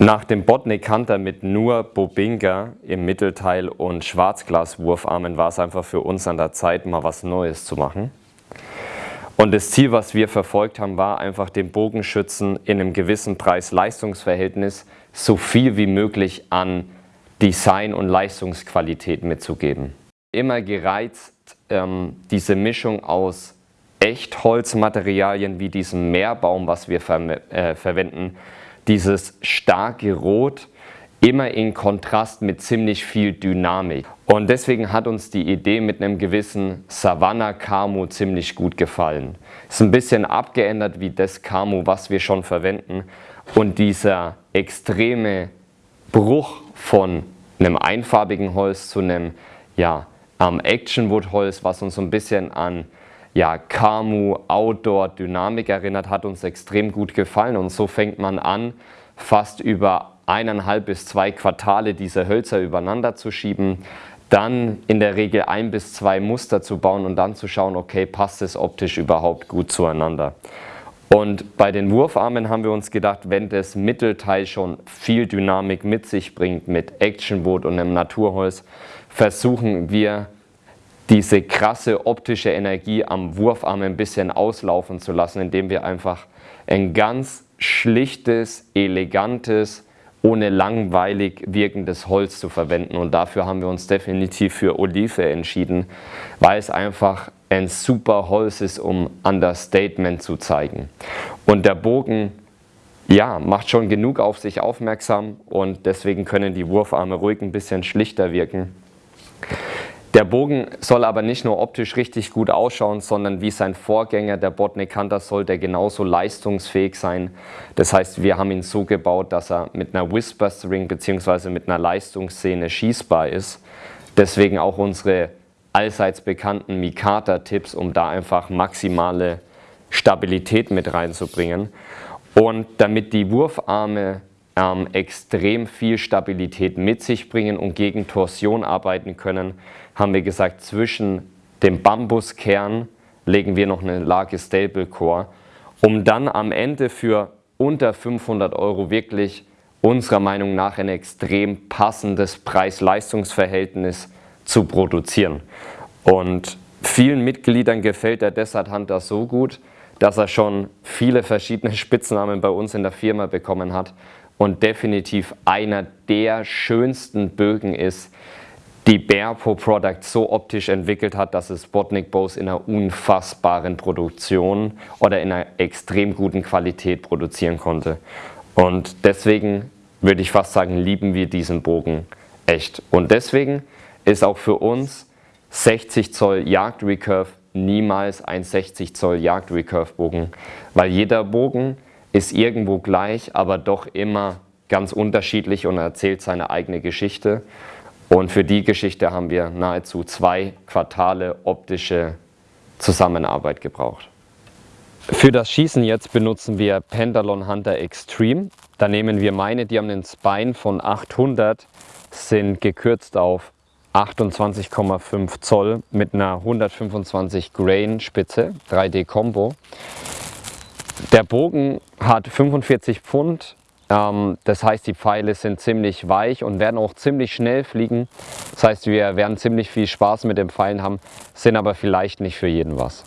Nach dem Botnik Hunter mit nur Bobinga im Mittelteil und Schwarzglaswurfarmen war es einfach für uns an der Zeit, mal was Neues zu machen. Und das Ziel, was wir verfolgt haben, war einfach dem Bogenschützen in einem gewissen Preis-Leistungs-Verhältnis so viel wie möglich an Design und Leistungsqualität mitzugeben. Immer gereizt, ähm, diese Mischung aus Echtholzmaterialien wie diesem Meerbaum, was wir ver äh, verwenden, dieses starke Rot immer in Kontrast mit ziemlich viel Dynamik. Und deswegen hat uns die Idee mit einem gewissen Savannah Camo ziemlich gut gefallen. Ist ein bisschen abgeändert wie das Camo, was wir schon verwenden. Und dieser extreme Bruch von einem einfarbigen Holz zu einem ja, ähm, Actionwood Holz, was uns so ein bisschen an ja, Kamu, Outdoor, Dynamik erinnert, hat uns extrem gut gefallen und so fängt man an, fast über eineinhalb bis zwei Quartale diese Hölzer übereinander zu schieben, dann in der Regel ein bis zwei Muster zu bauen und dann zu schauen, okay, passt es optisch überhaupt gut zueinander. Und bei den Wurfarmen haben wir uns gedacht, wenn das Mittelteil schon viel Dynamik mit sich bringt, mit Actionboot und einem Naturholz, versuchen wir diese krasse optische Energie am Wurfarm ein bisschen auslaufen zu lassen, indem wir einfach ein ganz schlichtes, elegantes, ohne langweilig wirkendes Holz zu verwenden und dafür haben wir uns definitiv für Olive entschieden, weil es einfach ein super Holz ist, um Understatement zu zeigen. Und der Bogen ja, macht schon genug auf sich aufmerksam und deswegen können die Wurfarme ruhig ein bisschen schlichter wirken. Der Bogen soll aber nicht nur optisch richtig gut ausschauen, sondern wie sein Vorgänger, der Botnik Hunter, soll der genauso leistungsfähig sein. Das heißt, wir haben ihn so gebaut, dass er mit einer Whisper String bzw. mit einer Leistungsszene schießbar ist. Deswegen auch unsere allseits bekannten Mikata-Tipps, um da einfach maximale Stabilität mit reinzubringen. Und damit die Wurfarme ähm, extrem viel Stabilität mit sich bringen und gegen Torsion arbeiten können, haben wir gesagt, zwischen dem Bambuskern legen wir noch eine Lage Stable Core, um dann am Ende für unter 500 Euro wirklich unserer Meinung nach ein extrem passendes Preis-Leistungs-Verhältnis zu produzieren. Und vielen Mitgliedern gefällt der Desert Hunter so gut, dass er schon viele verschiedene Spitznamen bei uns in der Firma bekommen hat und definitiv einer der schönsten Bögen ist, die Bearpo Product so optisch entwickelt hat, dass es Botnik Bows in einer unfassbaren Produktion oder in einer extrem guten Qualität produzieren konnte. Und deswegen würde ich fast sagen, lieben wir diesen Bogen echt. Und deswegen ist auch für uns 60 Zoll Jagd Recurve niemals ein 60 Zoll Jagd Recurve Bogen, weil jeder Bogen ist irgendwo gleich, aber doch immer ganz unterschiedlich und erzählt seine eigene Geschichte. Und für die Geschichte haben wir nahezu zwei Quartale optische Zusammenarbeit gebraucht. Für das Schießen jetzt benutzen wir Pentalon Hunter Extreme. Da nehmen wir meine, die haben einen Spine von 800, sind gekürzt auf 28,5 Zoll mit einer 125 Grain Spitze, 3D Combo. Der Bogen hat 45 Pfund, ähm, das heißt die Pfeile sind ziemlich weich und werden auch ziemlich schnell fliegen. Das heißt wir werden ziemlich viel Spaß mit den Pfeilen haben, sind aber vielleicht nicht für jeden was.